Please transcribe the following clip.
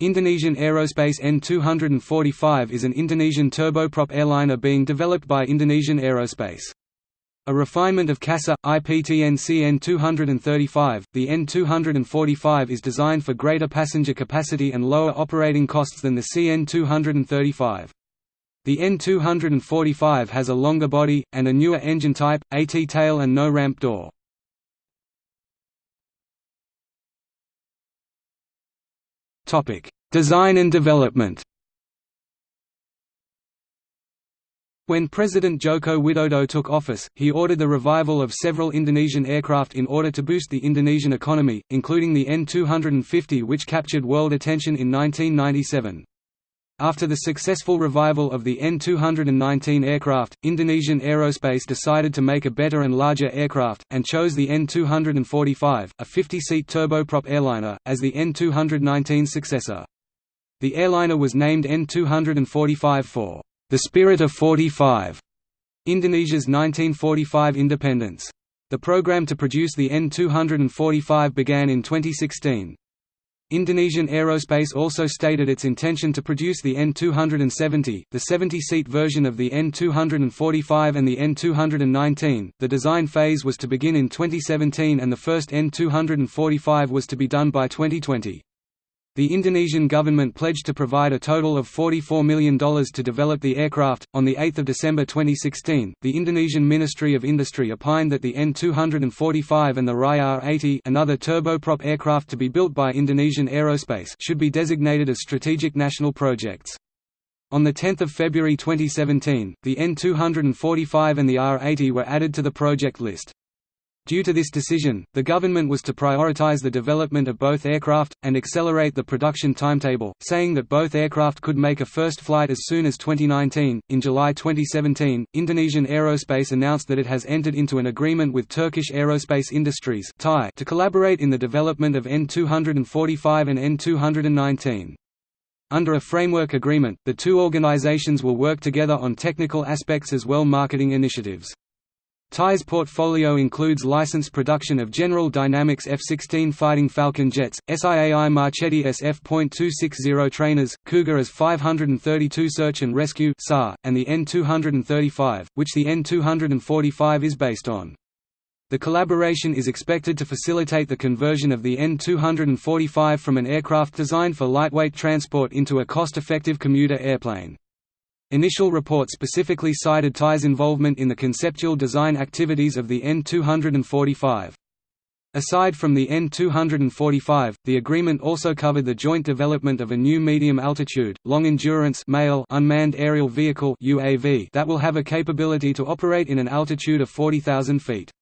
Indonesian Aerospace N245 is an Indonesian turboprop airliner being developed by Indonesian Aerospace. A refinement of CASA, IPTN CN235, the N245 is designed for greater passenger capacity and lower operating costs than the CN235. The N245 has a longer body, and a newer engine type, AT tail and no ramp door. Topic: Design and development. When President Joko Widodo took office, he ordered the revival of several Indonesian aircraft in order to boost the Indonesian economy, including the N250 which captured world attention in 1997. After the successful revival of the N219 aircraft, Indonesian Aerospace decided to make a better and larger aircraft, and chose the N245, a 50-seat turboprop airliner, as the N219 successor. The airliner was named N245 for the spirit of 45, Indonesia's 1945 independence. The program to produce the N245 began in 2016. Indonesian Aerospace also stated its intention to produce the N270, the 70-seat version of the N245 and the N219. The design phase was to begin in 2017 and the first N245 was to be done by 2020. The Indonesian government pledged to provide a total of $44 million to develop the aircraft. On 8 December 2016, the Indonesian Ministry of Industry opined that the N245 and the RAI R80 another turboprop aircraft to be built by Indonesian Aerospace should be designated as strategic national projects. On 10 February 2017, the N245 and the R80 were added to the project list. Due to this decision, the government was to prioritize the development of both aircraft, and accelerate the production timetable, saying that both aircraft could make a first flight as soon as 2019. In July 2017, Indonesian Aerospace announced that it has entered into an agreement with Turkish Aerospace Industries to collaborate in the development of N245 and N219. Under a framework agreement, the two organizations will work together on technical aspects as well marketing initiatives. TAI's portfolio includes licensed production of General Dynamics F-16 Fighting Falcon jets, SIAI Marchetti SF.260 trainers, Cougar AS-532 Search and Rescue and the N-235, which the N-245 is based on. The collaboration is expected to facilitate the conversion of the N-245 from an aircraft designed for lightweight transport into a cost-effective commuter airplane. Initial reports specifically cited TAI's involvement in the conceptual design activities of the N245. Aside from the N245, the agreement also covered the joint development of a new medium-altitude, long-endurance unmanned aerial vehicle that will have a capability to operate in an altitude of 40,000 feet.